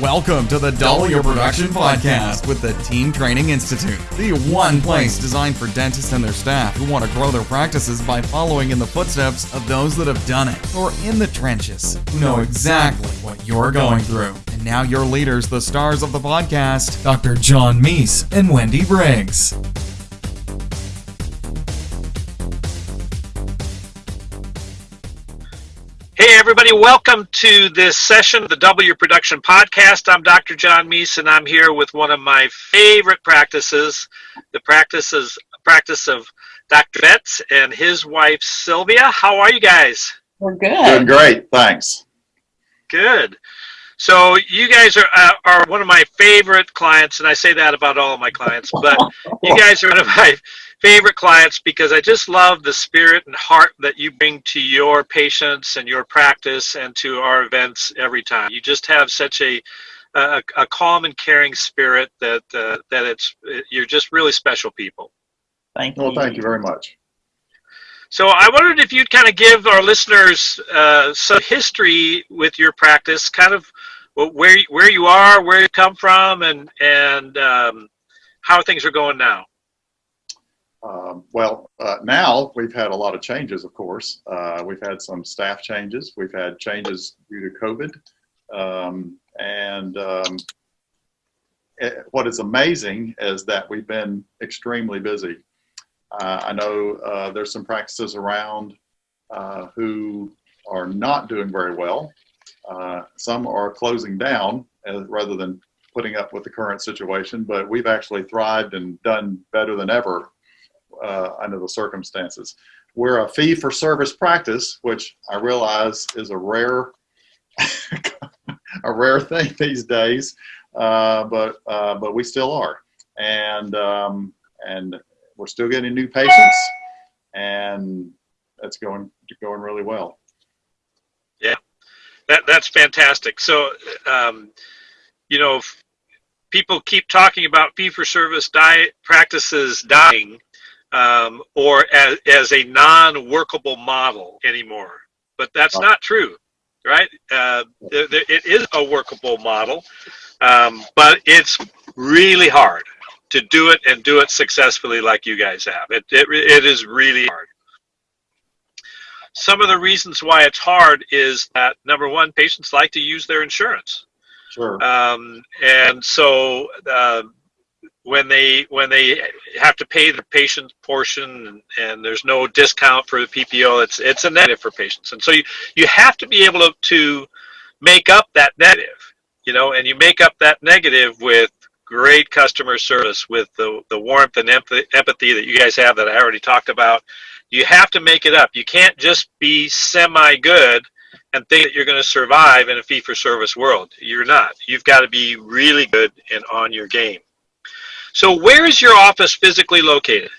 Welcome to the Double Your Production Podcast with the Team Training Institute, the one place designed for dentists and their staff who want to grow their practices by following in the footsteps of those that have done it or in the trenches who know exactly what you're going through. And now your leaders, the stars of the podcast, Dr. John Meis and Wendy Briggs. Hey, everybody, welcome to this session of the Double Your Production podcast. I'm Dr. John Meis, and I'm here with one of my favorite practices, the practice, is, practice of Dr. Betts and his wife, Sylvia. How are you guys? We're good. Doing great, thanks. Good. So you guys are uh, are one of my favorite clients, and I say that about all of my clients. But you guys are one of my favorite clients because I just love the spirit and heart that you bring to your patients and your practice and to our events every time. You just have such a a, a calm and caring spirit that uh, that it's you're just really special people. Thank you. Well, thank you very much. So I wondered if you'd kind of give our listeners uh, some history with your practice, kind of where where you are, where you come from, and and um, how things are going now. Um, well, uh, now we've had a lot of changes, of course. Uh, we've had some staff changes. We've had changes due to COVID. Um, and um, it, what is amazing is that we've been extremely busy. Uh, I know uh, there's some practices around uh, who are not doing very well. Uh, some are closing down as, rather than putting up with the current situation, but we've actually thrived and done better than ever uh, under the circumstances. We're a fee for service practice, which I realize is a rare, a rare thing these days, uh, but uh, but we still are, and um, and we're still getting new patients, and that's going going really well. Yeah, that that's fantastic. So, um, you know, people keep talking about fee for service diet practices dying um, or as, as a non-workable model anymore. But that's not true, right? Uh, it is a workable model, um, but it's really hard to do it and do it successfully like you guys have. It, it, it is really hard. Some of the reasons why it's hard is that number one, patients like to use their insurance. Sure. Um, and so uh, when they when they have to pay the patient portion and, and, there's no discount for the PPO, it's it's a negative for patients. And so you, you have to be able to, to make up that negative, you know, and you make up that negative with great customer service, with the, the warmth and empathy that you guys have that I already talked about. You have to make it up. You can't just be semi good and think that you're going to survive in a fee for service world. You're not. You've got to be really good and on your game. So where is your office physically located?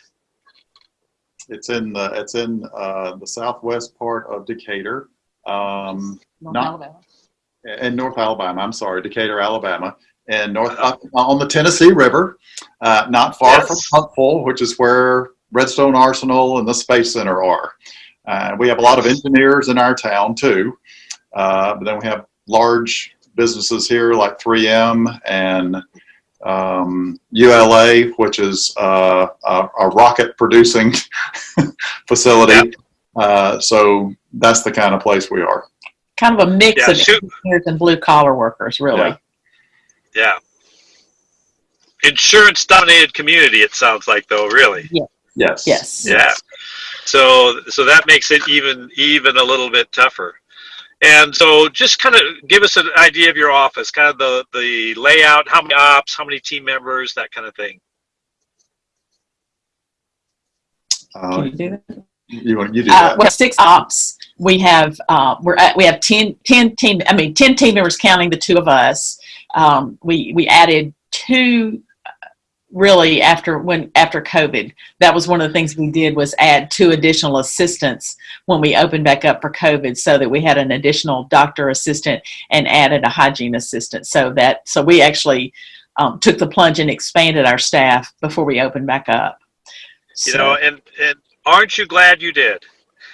It's in the it's in uh, the southwest part of Decatur. Um, North not, Alabama. In North Alabama, I'm sorry, Decatur, Alabama, and north up on the Tennessee River, uh, not far Yes. from Huntsville, which is where Redstone Arsenal and the Space Center are. Uh, we have a lot of engineers in our town too, uh, but then we have large businesses here like 3M and um, ULA, which is uh, a, a rocket producing facility. Uh, so that's the kind of place we are. Kind of a mix Yeah, of shoot. engineers and blue collar workers, really. Yeah. Yeah. Insurance dominated community, it sounds like though, really. Yes. Yes. Yeah. So so that makes it even even a little bit tougher. And so just kind of give us an idea of your office, kind of the, the layout, how many ops, how many team members, that kind of thing. Uh, Can you do that? you want you do Uh, that? we have six ops. We have uh, we're at, we have 10, 10 team. I mean, ten team members counting the two of us. Um, we we added two. Really, after when after COVID, that was one of the things we did was add two additional assistants when we opened back up for COVID, so that we had an additional doctor assistant and added a hygiene assistant. So that so we actually um, took the plunge and expanded our staff before we opened back up. You know, and, and aren't you glad you did?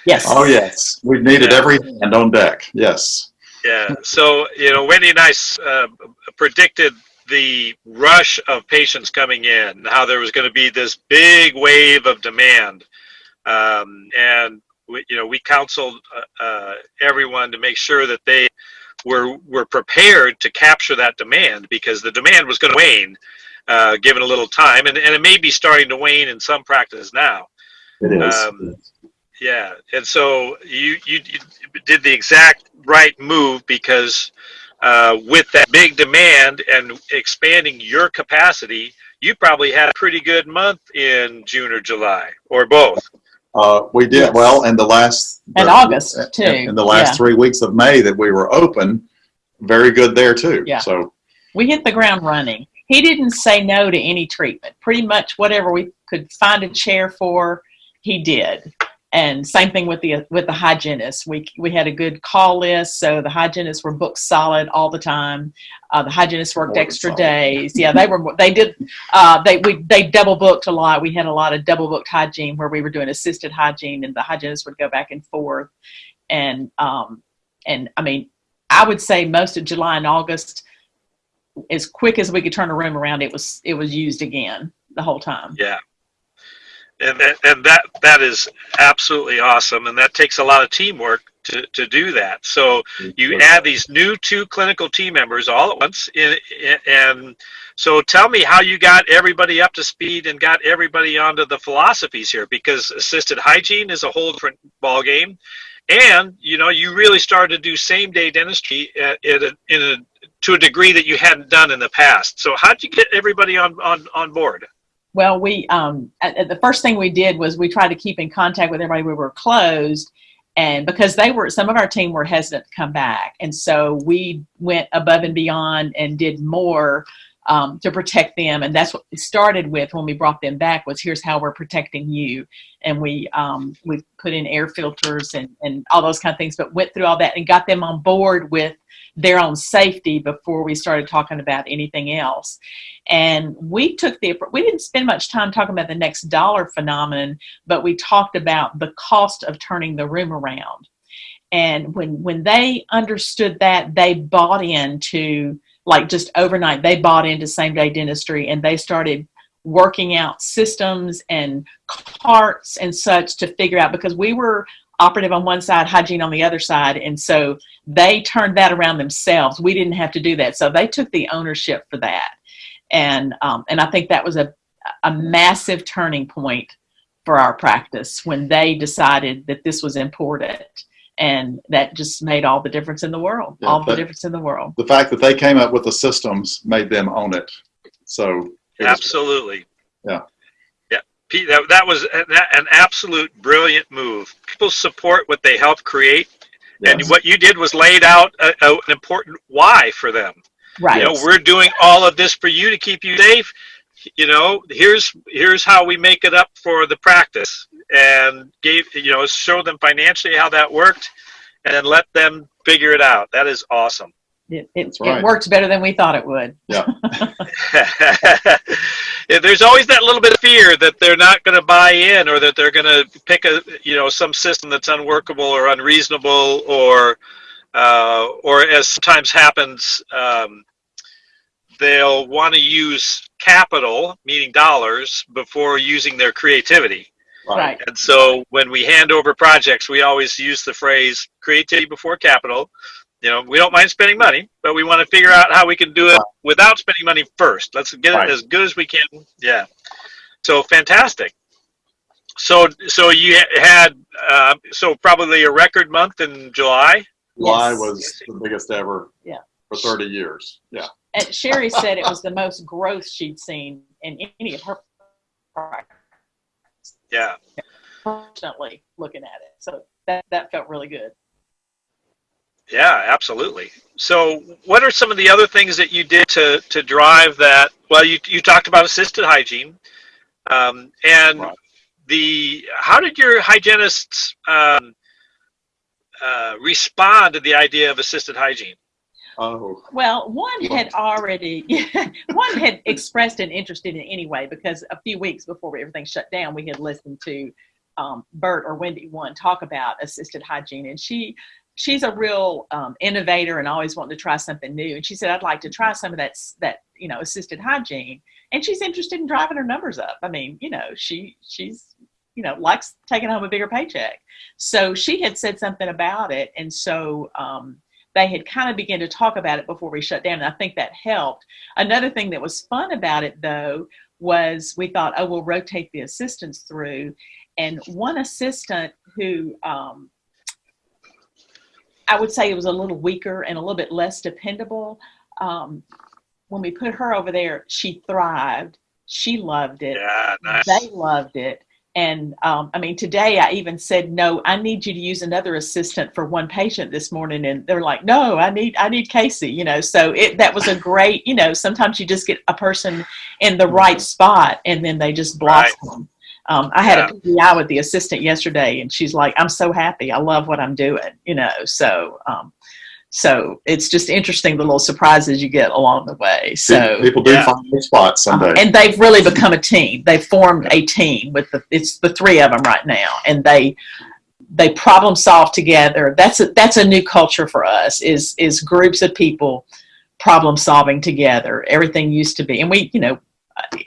yes. Oh yes, we've needed Yeah. every hand on deck. Yes. Yeah. So, you know, Wendy and I uh, predicted the rush of patients coming in, how there was going to be this big wave of demand. Um, and we, you know, we counseled uh, uh, everyone to make sure that they were were prepared to capture that demand because the demand was going to wane, uh, given a little time, and, and it may be starting to wane in some practice now. It is. Um, yeah, and so you, you you did the exact right move because uh, with that big demand and expanding your capacity, you probably had a pretty good month in June or July or both. Uh, we did Yes. well in the last. And the- August, in- too. In the last Yeah. three weeks of May that we were open, very good there too. Yeah. So we hit the ground running. He didn't say no to any treatment. Pretty much whatever we could find a chair for, he did. And same thing with the with the hygienists. We we had a good call list, so the hygienists were booked solid all the time. Uh, the hygienists worked More extra days. Yeah, they were they did uh, they we they double booked a lot. We had a lot of double booked hygiene where we were doing assisted hygiene, and the hygienists would go back and forth. And um, and I mean, I would say most of July and August as quick as we could turn a room around, it was it was used again the whole time. Yeah. And, that- and that that is absolutely awesome, and that takes a lot of teamwork to, to do that. So you add these new two clinical team members all at once, in, in- and so tell me how you got everybody up to speed and got everybody onto the philosophies here, because assisted hygiene is a whole different ball game, and you know you really started to do same day dentistry at, at a, in a to a degree that you hadn't done in the past. So how'd you get everybody on on on board? Well, we um, at, at the first thing we did was we tried to keep in contact with everybody. We were closed, and because they were some of our team were hesitant to come back, and so we went above and beyond and did more um, to protect them. And that's what we started with when we brought them back was here's how we're protecting you, and we um, we put in air filters and and all those kind of things, but went through all that and got them on board with their own safety before we started talking about anything else. And we took the, we didn't spend much time talking about the next dollar phenomenon, but we talked about the cost of turning the room around. And when, when they understood that, they bought into, like just overnight, they bought into same day dentistry and they started working out systems and carts and such to figure out because we were operative on one side, hygiene on the other side. And so they turned that around themselves. We didn't have to do that. So they took the ownership for that. And, um, and I think that was a, a massive turning point for our practice when they decided that this was important. And that just made all the difference in the world, Yeah, all the difference in the world. the fact that they came up with the systems made them own it. So it was- Absolutely. Yeah. Yeah. Pete, that, that was an, an absolute brilliant move. People support what they help create, and what you did was laid out a, a, an important why for them. Right. You know, we're doing all of this for you to keep you safe. You know, here's here's how we make it up for the practice, and gave you know show them financially how that worked, and then let them figure it out. That is awesome. It, it, right. it worked better than we thought it would. Yeah, there's always that little bit of fear that they're not going to buy in or that they're going to pick a you know some system that's unworkable or unreasonable or uh, or as sometimes happens um, they'll want to use capital meaning dollars before using their creativity Right. and so when we hand over projects we always use the phrase creativity before capital you know we don't mind spending money but we want to figure out how we can do it without spending money first let's get Right. it as good as we can yeah so fantastic so so you had uh, so probably a record month in july July Yes. was the biggest ever Yeah. for 30 years. Yeah. And Sherry said it was the most growth she'd seen in any of her practice, yeah personally looking at it. So that, that felt really good. Yeah, absolutely. So, what are some of the other things that you did to to drive that? Well, you you talked about assisted hygiene, um, and Right. the how did your hygienists um, uh, respond to the idea of assisted hygiene? Oh, Well, one had already, one had expressed an interest in it anyway, because a few weeks before everything shut down, we had listened to um, Bert or Wendy one talk about assisted hygiene, and she she's a real um, innovator and always wanting to try something new. And she said, I'd like to try some of that, that, you know, assisted hygiene. And she's interested in driving her numbers up. I mean, you know, she, she's, you know, likes taking home a bigger paycheck. So she had said something about it. And so, um, they had kind of begun to talk about it before we shut down. And I think that helped. Another thing that was fun about it though, was we thought, oh, we'll rotate the assistants through. And one assistant who, um, I would say it was a little weaker and a little bit less dependable. Um, when we put her over there, she thrived. She loved it. Yeah, nice. They loved it. And um, I mean, today I even said, no, I need you to use another assistant for one patient this morning. And they're like, no, I need, I need Casey, you know, so it, that was a great, you know, sometimes you just get a person in the right spot and then they just blossom. Um, I had a PDI with the assistant yesterday and she's like, I'm so happy. I love what I'm doing, you know, so, um, so it's just interesting the little surprises you get along the way. So, people do Yeah. find their spots someday. and they've really become a team. They've formed a team with the it's the three of them right now, and they they problem solve together. That's a that's a new culture for us. Is is groups of people problem solving together. Everything used to be, and we you know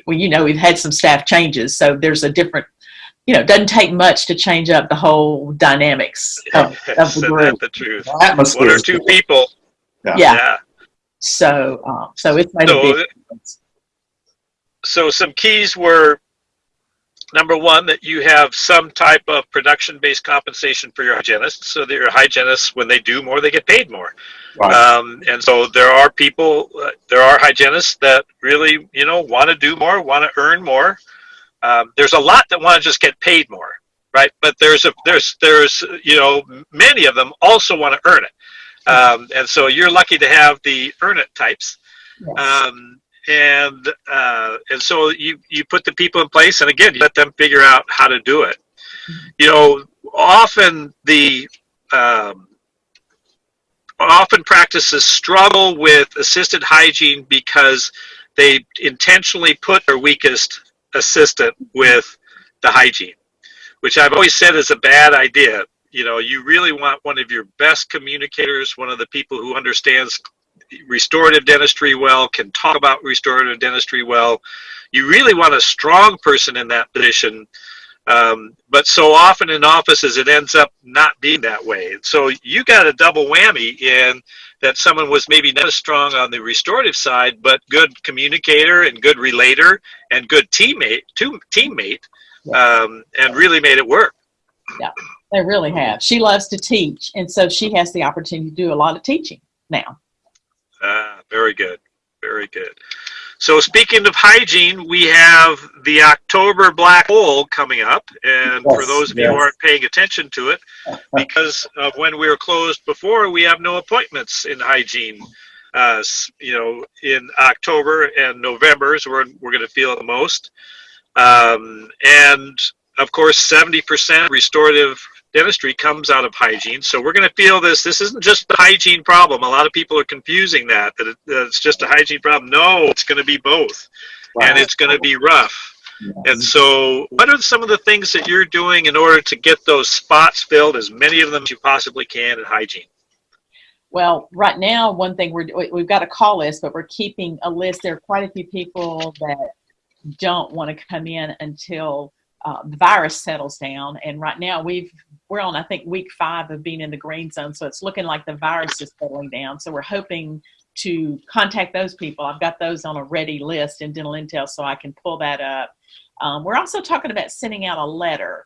well you know we've had some staff changes, so there's a different. You know, it doesn't take much to change up the whole dynamics of, of the Isn't that group. the truth? Atmosphere. One or two people. Yeah. Yeah. Yeah. So, um, so it's made a So, big difference. so some keys were number one that you have some type of production-based compensation for your hygienists, so that your hygienists, when they do more, they get paid more. Right. Um, and so there are people, uh, there are hygienists that really, you know, want to do more, want to earn more. Um, there's a lot that want to just get paid more, right? But there's a there's there's you know many of them also want to earn it, um, and so you're lucky to have the earn it types. Um, and uh, and so you you put the people in place, and again, you let them figure out how to do it. You know, often the um, often practices struggle with assisted hygiene because they intentionally put their weakest assistant with the hygiene, which I've always said is a bad idea. You know, you really want one of your best communicators, one of the people who understands restorative dentistry well, can talk about restorative dentistry well. You really want a strong person in that position. Um, but so often in offices, it ends up not being that way. So you got a double whammy in that someone was maybe not as strong on the restorative side, but good communicator and good relator and good teammate, to, teammate, um, and really made it work. Yeah, they really have. She loves to teach, and so she has the opportunity to do a lot of teaching now. Ah, very good. Very good. So speaking of hygiene, we have the October black hole coming up, and for those of you who aren't paying attention to it, because of when we were closed before, we have no appointments in hygiene. Uh, you know, in October and November is where we're going to feel it the most. Um, and of course, 70% restorative dentistry comes out of hygiene. So we're going to feel this. This isn't just a hygiene problem. A lot of people are confusing that, that, it, that it's just a hygiene problem. No, it's going to be both. And it's going to be rough. And so, what are some of the things that you're doing in order to get those spots filled, as many of them as you possibly can in hygiene? Well, right now, one thing we're we- we've got a call list, but we're keeping a list. There are quite a few people that don't want to come in until uh, the virus settles down. And right now, we've we're on I think week five of being in the green zone, so it's looking like the virus is settling down. So we're hoping to contact those people. I've got those on a ready list in Dental Intel, so I can pull that up. Um, we're also talking about sending out a letter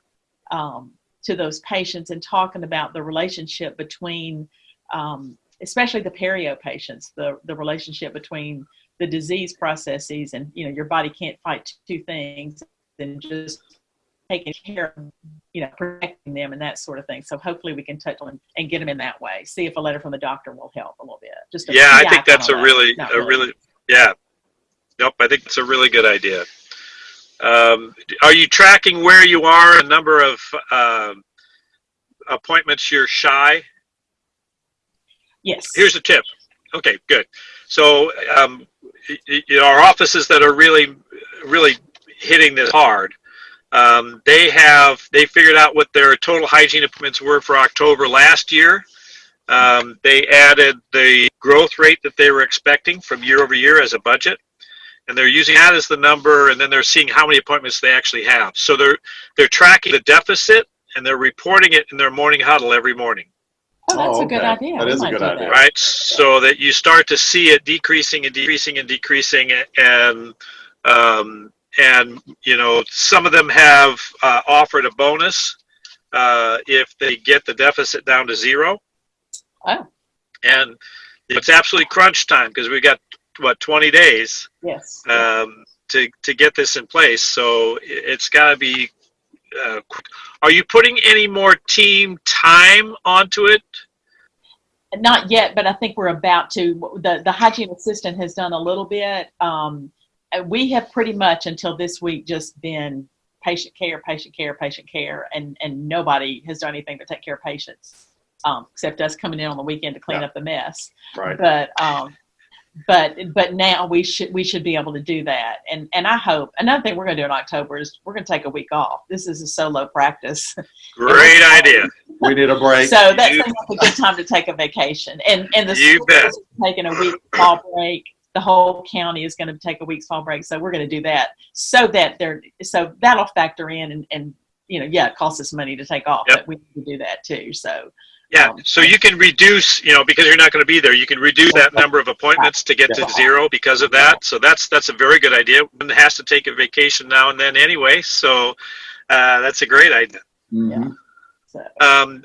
um, to those patients and talking about the relationship between um, especially the perio patients, the, the relationship between the disease processes and, you know, your body can't fight two things and just taking care of, you know, protecting them and that sort of thing. So hopefully we can touch on and get them in that way. See if a letter from the doctor will help a little bit. Just a Yeah, I think that's a really, Not a really, yeah. Nope, I think it's a really good idea. Um, are you tracking where you are, a number of um, appointments you're shy? Yes. Here's a tip. Okay, good. So, um, you know, our offices that are really, really hitting this hard, um, they have they figured out what their total hygiene appointments were for October last year, Um, they added the growth rate that they were expecting from year over year as a budget. And they're using that as the number, and then they're seeing how many appointments they actually have. So they're they're tracking the deficit and they're reporting it in their morning huddle every morning, Oh, that's Oh, a good idea. That We is a good idea. that. right? So that you start to see it decreasing and decreasing and decreasing, and um, and you know some of them have uh, offered a bonus uh, if they get the deficit down to zero. Oh. And it's absolutely crunch time because we've got what 20 days Yes. um, to to get this in place. So it- it's got to be. Uh, are you putting any more team time onto it? Not yet, but I think we're about to. The, the hygiene assistant has done a little bit. Um, we have pretty much until this week just been patient care, patient care, patient care, and, and nobody has done anything but take care of patients, um, except us coming in on the weekend to clean Yeah. up the mess. Right. But, um, but, but now we should, we should be able to do that. And, and I hope, another thing we're going to do in October is we're going to take a week off. This is a solo practice. Great idea. We need a break. So that You- seems like a good time to take a vacation. And and the You school bet. is taking a week fall break. The whole county is going to take a week's fall break. So we're going to do that so that they're so that'll factor in and, and you know yeah it costs us money to take off, Yep. but we need to do that too. So Yeah, Um, so you can reduce, you know, because you're not going to be there, you can reduce that number of appointments to get to zero because of that. So that's that's a very good idea. One has to take a vacation now and then anyway, so uh, that's a great idea. Mhm. so Um,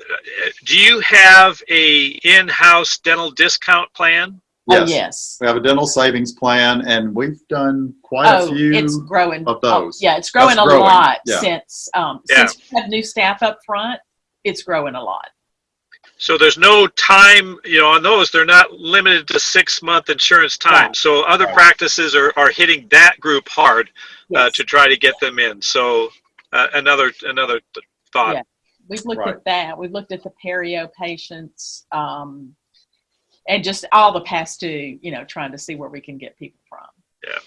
do you have a in-house dental discount plan? Oh Yes. yes. We have a dental savings plan and we've done quite oh, a few. it's growing. of oh, those. yeah, it's growing That's a growing, lot yeah. since um, Yeah. since we have new staff up front. It's growing a lot. So there's no time, you know, on those, they're not limited to six-month insurance time. Right. So other Right. practices are, are hitting that group hard uh, to try to get them in. So uh, another another thought. Yeah. We've looked Right. at that. We've looked at the perio patients, um, and just all the past two, you know, trying to see where we can get people from. Yeah,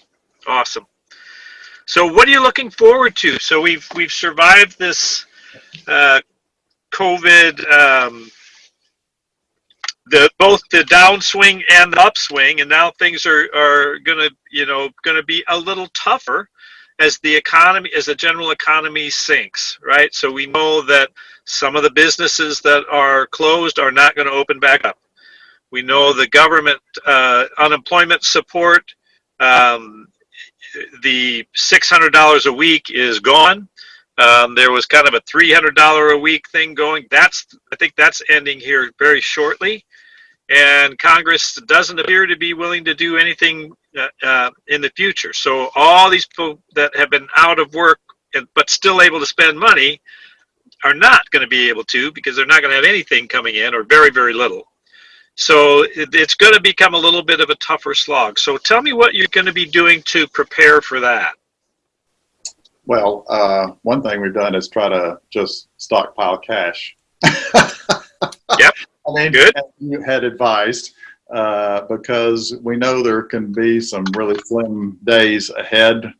awesome. So, what are you looking forward to? So we've we've survived this uh, COVID, um, the both the downswing and the upswing, and now things are are gonna you know gonna be a little tougher as the economy as the general economy sinks, right? So we know that some of the businesses that are closed are not going to open back up. We know the government uh, unemployment support. Um, the $600 a week is gone. Um, there was kind of a $300 a week thing going. That's I think that's ending here very shortly, and Congress doesn't appear to be willing to do anything uh, uh, in the future. So all these people that have been out of work and, but still able to spend money are not going to be able to because they're not going to have anything coming in or very very little. So it's going to become a little bit of a tougher slog. So tell me what you're going to be doing to prepare for that. Well, uh, one thing we've done is try to just stockpile cash. Yep. I mean, Good. as you had advised, uh, because we know there can be some really slim days ahead.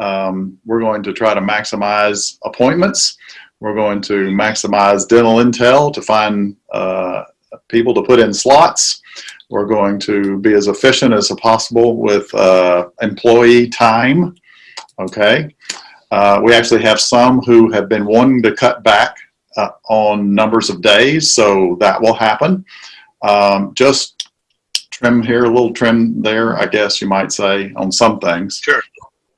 Um, we're going to try to maximize appointments. We're going to maximize dental intel to find uh, people to put in slots. We're going to be as efficient as possible with uh, employee time. Okay. Uh, we actually have some who have been wanting to cut back uh, on numbers of days, so that will happen. Um, just trim here, a little trim there, I guess you might say, on some things. Sure.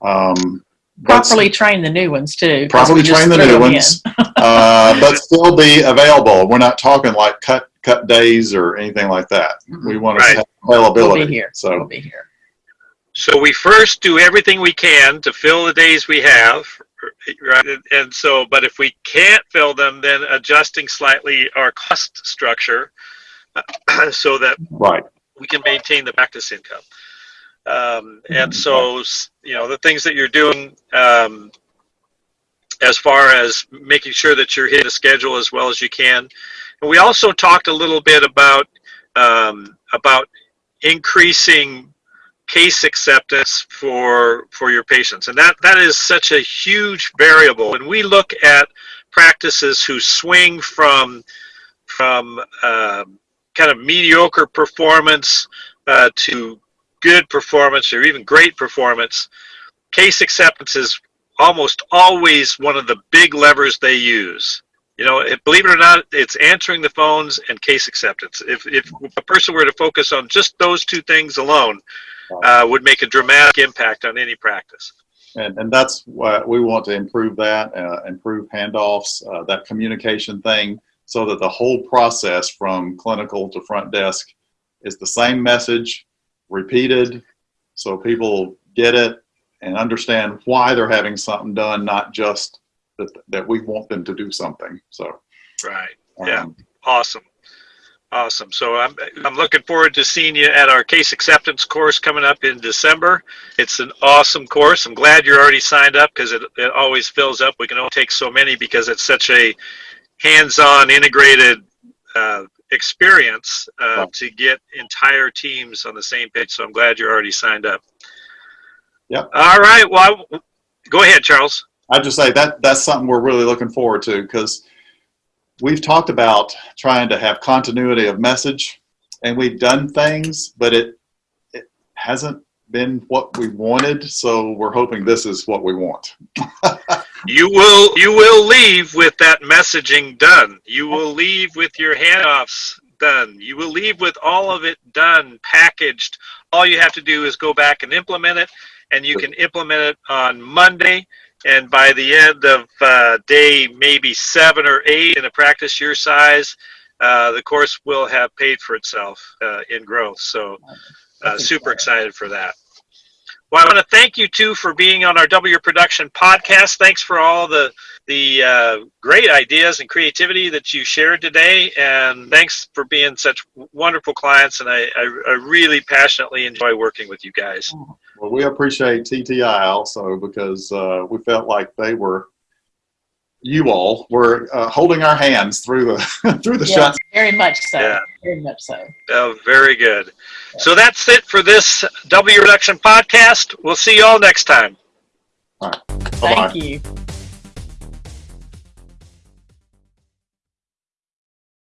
Um, Properly train the new ones too. properly train the new ones, uh, but still be available. We're not talking like cut cut days or anything like that. We want to have availability. We'll be here. So We'll be here. So we first do everything we can to fill the days we have, right? And- And so, but if we can't fill them, then adjusting slightly our cost structure so that right, we can maintain the practice income. Um, and so, you know, the things that you're doing um, as far as making sure that you're hitting the schedule as well as you can. And we also talked a little bit about um, about increasing case acceptance for for your patients, and that that is such a huge variable. When we look at practices who swing from from um, kind of mediocre performance uh, to good performance or even great performance, case acceptance is almost always one of the big levers they use. You know, believe it or not, it's answering the phones and case acceptance. If, if a person were to focus on just those two things alone, uh, would make a dramatic impact on any practice. And, and that's what we want to improve that, uh, improve handoffs, uh, that communication thing, so that the whole process from clinical to front desk is the same message repeated, so people get it and understand why they're having something done, not just that, that we want them to do something. So, Right. um, Yeah. Awesome. Awesome. So I'm, I'm looking forward to seeing you at our case acceptance course coming up in December. It's an awesome course. I'm glad you're already signed up because it, it always fills up. We can only take so many because it's such a hands-on integrated uh, experience uh, Right. to get entire teams on the same page. So I'm glad you're already signed up. Yep. All right. Well, I- go ahead, Charles. I'd just say that that's something we're really looking forward to because we've talked about trying to have continuity of message and we've done things, but it, it hasn't been what we wanted. So we're hoping this is what we want. You will you will leave with that messaging done. You will leave with your handoffs done. You will leave with all of it done, packaged. All you have to do is go back and implement it, and you can implement it on Monday. And by the end of uh, day maybe seven or eight in a practice your size, uh, the course will have paid for itself uh, in growth. So uh, super excited for that. Well, I want to thank you too for being on our Double Your Production podcast. Thanks for all the the uh, great ideas and creativity that you shared today, and thanks for being such wonderful clients. And I, I, I really passionately enjoy working with you guys. Well, we appreciate TTI also because uh, we felt like they were, you all were uh, holding our hands through the through the Yes, shut. very much so. Yeah. Very much so. Oh, very good. So that's it for this Double Your Production podcast. We'll see you all next time. Bye Thank you.